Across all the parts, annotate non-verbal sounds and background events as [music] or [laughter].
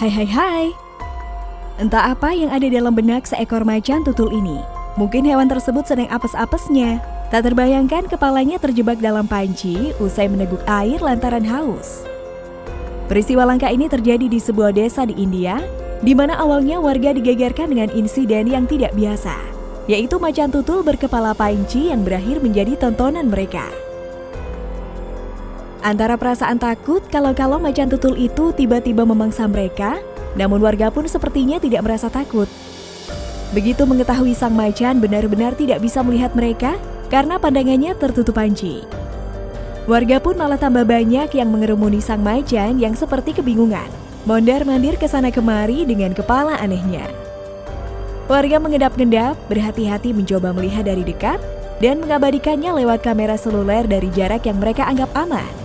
Hai hai hai. Entah apa yang ada dalam benak seekor macan tutul ini. Mungkin hewan tersebut sedang apes-apesnya. Tak terbayangkan kepalanya terjebak dalam panci usai meneguk air lantaran haus. Peristiwa langka ini terjadi di sebuah desa di India, di mana awalnya warga digegerkan dengan insiden yang tidak biasa, yaitu macan tutul berkepala panci yang berakhir menjadi tontonan mereka. Antara perasaan takut kalau-kalau macan tutul itu tiba-tiba memangsa mereka, namun warga pun sepertinya tidak merasa takut. Begitu mengetahui sang macan benar-benar tidak bisa melihat mereka karena pandangannya tertutup panci. Warga pun malah tambah banyak yang mengerumuni sang macan yang seperti kebingungan, mondar-mandir ke sana kemari dengan kepala anehnya. Warga mengedap-ngedap, berhati-hati mencoba melihat dari dekat, dan mengabadikannya lewat kamera seluler dari jarak yang mereka anggap aman.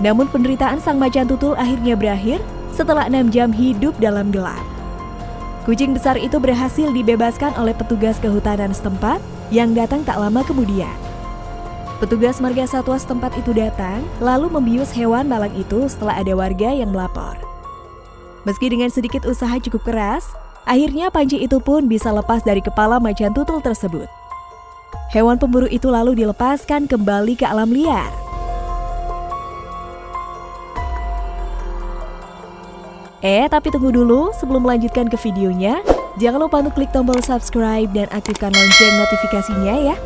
Namun penderitaan sang macan tutul akhirnya berakhir setelah enam jam hidup dalam gelap. Kucing besar itu berhasil dibebaskan oleh petugas kehutanan setempat yang datang tak lama kemudian. Petugas marga satwa setempat itu datang, lalu membius hewan malang itu setelah ada warga yang melapor. Meski dengan sedikit usaha cukup keras, akhirnya panci itu pun bisa lepas dari kepala macan tutul tersebut. Hewan pemburu itu lalu dilepaskan kembali ke alam liar. Eh, tapi tunggu dulu sebelum melanjutkan ke videonya. Jangan lupa untuk klik tombol subscribe dan aktifkan lonceng notifikasinya ya.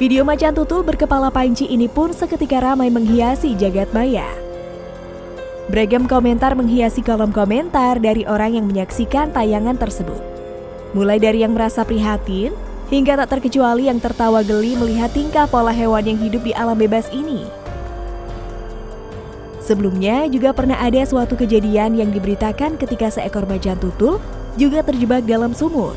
Video macan tutul berkepala panci ini pun seketika ramai menghiasi jagat maya. Beragam komentar menghiasi kolom komentar dari orang yang menyaksikan tayangan tersebut. Mulai dari yang merasa prihatin, hingga tak terkecuali yang tertawa geli melihat tingkah pola hewan yang hidup di alam bebas ini. Sebelumnya juga pernah ada suatu kejadian yang diberitakan ketika seekor macan tutul juga terjebak dalam sumur.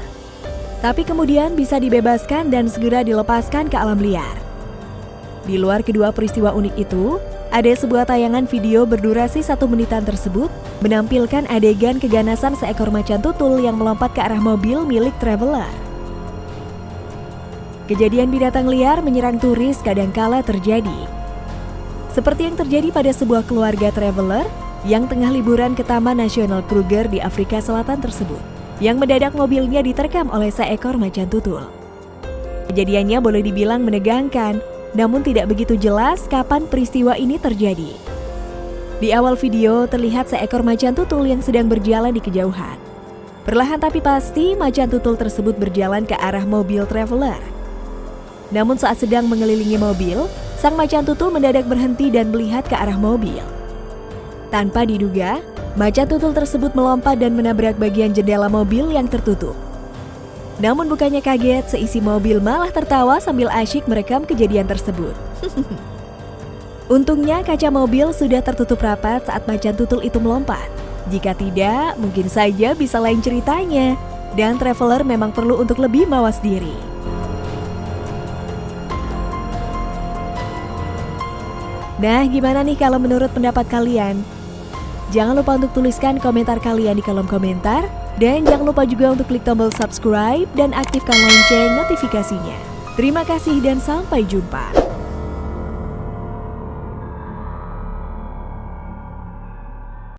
Tapi kemudian bisa dibebaskan dan segera dilepaskan ke alam liar. Di luar kedua peristiwa unik itu, ada sebuah tayangan video berdurasi satu menitan tersebut menampilkan adegan keganasan seekor macan tutul yang melompat ke arah mobil milik traveler. Kejadian binatang liar menyerang turis kadangkala terjadi. Seperti yang terjadi pada sebuah keluarga traveler yang tengah liburan ke Taman Nasional Kruger di Afrika Selatan tersebut, yang mendadak mobilnya diterkam oleh seekor macan tutul. Kejadiannya boleh dibilang menegangkan, namun tidak begitu jelas kapan peristiwa ini terjadi. Di awal video terlihat seekor macan tutul yang sedang berjalan di kejauhan. Perlahan tapi pasti macan tutul tersebut berjalan ke arah mobil traveler. Namun saat sedang mengelilingi mobil, sang macan tutul mendadak berhenti dan melihat ke arah mobil. Tanpa diduga, macan tutul tersebut melompat dan menabrak bagian jendela mobil yang tertutup. Namun bukannya kaget, seisi mobil malah tertawa sambil asyik merekam kejadian tersebut. [laughs] Untungnya kaca mobil sudah tertutup rapat saat macan tutul itu melompat. Jika tidak, mungkin saja bisa lain ceritanya. Dan traveler memang perlu untuk lebih mawas diri. Nah, gimana nih kalau menurut pendapat kalian? Jangan lupa untuk tuliskan komentar kalian di kolom komentar. Dan jangan lupa juga untuk klik tombol subscribe dan aktifkan lonceng notifikasinya. Terima kasih dan sampai jumpa.